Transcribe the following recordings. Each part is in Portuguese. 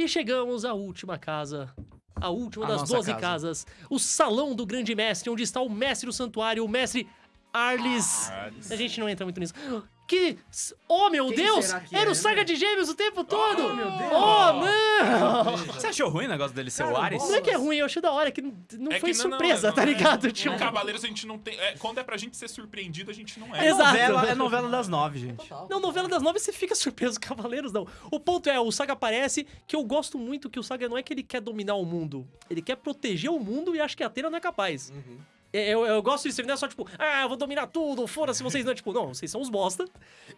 E chegamos à última casa. A última A das nossa 12 casa. casas. O Salão do Grande Mestre, onde está o mestre do santuário, o mestre Arlis. Arlis. A gente não entra muito nisso. Que. Oh, meu Quem Deus! Era é, o Saga né? de Gêmeos o tempo todo! Oh, meu Deus! Oh, não! Você achou ruim o negócio dele ser o Cara, Ares? Não é que é ruim, eu achei da hora, que não, não É foi que não, surpresa, não, tá não é. ligado? No Tipo, Cavaleiros a gente não tem. é, quando é pra gente ser surpreendido, a gente não é. Exato. Novela, é novela das nove, gente. Não, novela das nove você fica surpreso, Cavaleiros não. O ponto é, o Saga aparece, que eu gosto muito que o Saga não é que ele quer dominar o mundo, ele quer proteger o mundo e acho que a Atena não é capaz. É, Eu, eu gosto disso, ele não é só tipo, ah, eu vou dominar tudo, foda-se vocês não. É tipo, não, vocês são os bosta,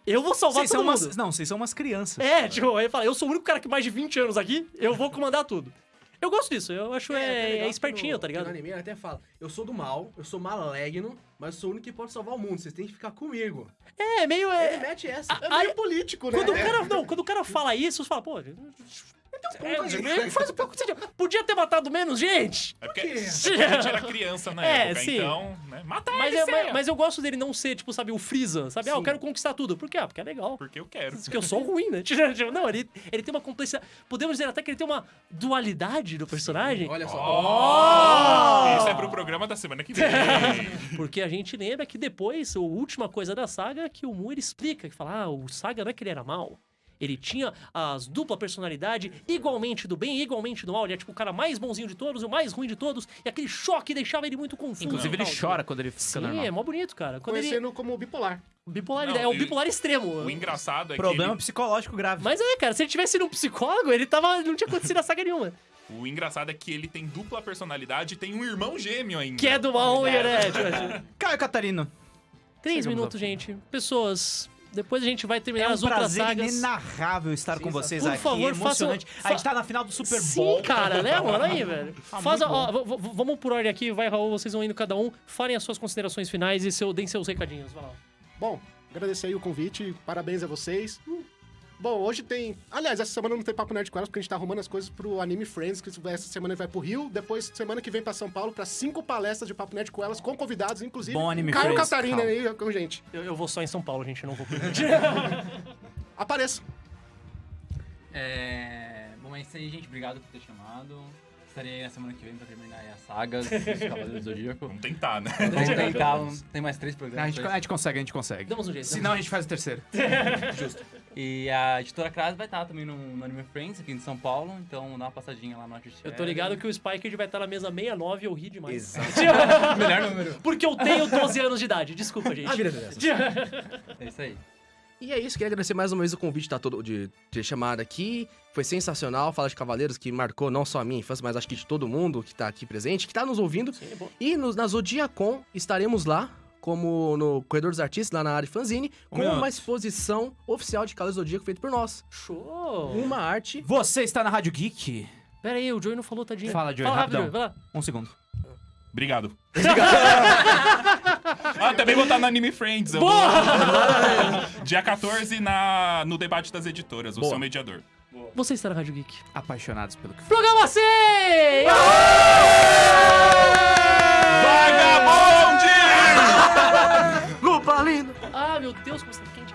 eu vou salvar Vocês todo são mundo. umas... Não, vocês são umas crianças. É, tipo, ele fala, eu sou o único cara que mais de 20 anos aqui, eu vou comandar tudo. Eu gosto disso, eu acho é, até é, que espertinho, no- tá ligado? No anime ele até fala, eu sou do mal, eu sou maligno, mas eu sou o único que pode salvar o mundo, vocês têm que ficar comigo. É, meio. Ele É, mete essa. a- É a- meio político, né? quando, o cara, não, quando o cara fala isso, você fala, pô. É, faz um pouco de sentido. Podia ter matado menos gente! É porque, é porque a gente era criança na É, época, sim. então, né? Mata Mas, ele, é- Seiya. mas, mas eu gosto dele não ser, tipo, sabe, o Freeza, sabe? Ah, eu Sim. quero conquistar tudo. Por quê? Ah, porque é legal. Porque eu quero. Porque eu sou ruim, né? Tipo, Não, ele, ele tem uma complexidade. Podemos dizer até que ele tem uma dualidade do personagem. Olha só. Oh! Isso é pro programa da semana que vem. Porque a gente lembra que depois, a última coisa da saga, que o Mu ele explica, que fala, ah, o Saga não é que ele era mal. Ele tinha as dupla personalidade, igualmente do bem e igualmente do mal. Ele é tipo o cara mais bonzinho de todos e o mais ruim de todos. E aquele choque deixava ele muito confuso. Inclusive, e ele chora quando ele fica Sim, normal. é mó bonito, cara. Quando ele... Conhecendo como bipolar. Bipolar, Não, é o bipolar extremo. O engraçado é Problema que. ele- psicológico grave. Mas é, cara, se ele tivesse ido um psicólogo, ele tava. não tinha acontecido a saga nenhuma. O engraçado é que ele tem dupla personalidade e tem um irmão gêmeo ainda. Que é do mal, né? Tipo, Caio Catarino. Três Chegamos minutos, gente. Pessoas, depois a gente vai terminar É um as outras prazer sagas. inenarrável estar com vocês Por aqui. favor, emocionante. façam- A gente tá na final do Super Sim, Bowl. cara, né, mano? Aí, velho. Ah, Faz ó, vamos por ordem aqui, vai, Raul, vocês vão indo cada um. Falem as suas considerações finais e seu, deem seus recadinhos. Vai lá. Bom, agradecer aí o convite, parabéns a vocês. Bom, hoje tem. Aliás, essa semana não tem Papo Nerd com elas, porque a gente tá arrumando as coisas pro Anime Friends, que essa semana vai pro Rio. Depois, semana que vem pra São Paulo, pra cinco palestras de Papo Nerd com elas, com convidados, inclusive. Bom Anime Caio Friends, Catarina calma. aí com gente. Eu, eu vou só em São Paulo, gente, eu não vou por Apareça. É... Bom, é isso aí, gente. Obrigado por ter chamado. Estarei aí na semana que vem pra terminar aí as sagas dos Cavaleiros do Zodíaco. Vamos tentar, né? Vamos tentar, tem mais três A programas. gente, a gente consegue, a gente consegue. Damos um jeito. Senão a gente faz o terceiro. E a editora Kras vai estar também no, no Anime Friends, aqui em São Paulo. Então dá uma passadinha lá no Artist Eu tô ligado que o Spike vai estar na mesa 69 e eu ri demais. Melhor número. Porque eu tenho 12 anos de idade. Desculpa, gente. A vida é. É isso aí. E é isso, queria agradecer mais uma vez o convite tá todo, de ter chamado aqui. Foi sensacional falar de Cavaleiros, que marcou não só a minha infância, mas acho que de todo mundo que tá aqui presente, que tá nos ouvindo. Sim, é bom. E nos, na Zodiacon estaremos lá, como no Corredor dos Artistas, lá na área fanzine, com uma exposição oficial de Cavaleiros do Zodíaco feito por nós. Show. Uma arte. Você está na Rádio Geek. Pera aí, o Joey não falou, tadinho. Fala, Joey, Fala rápido, rapidão. Joey, vai lá. Um segundo. Obrigado. ah, também vou estar no Anime Friends. Vou... Dia 14 na, no debate das editoras, o Boa. seu mediador. Você está na Rádio Geek. Apaixonados pelo que Programa 100! Ah, meu Deus, como está quente.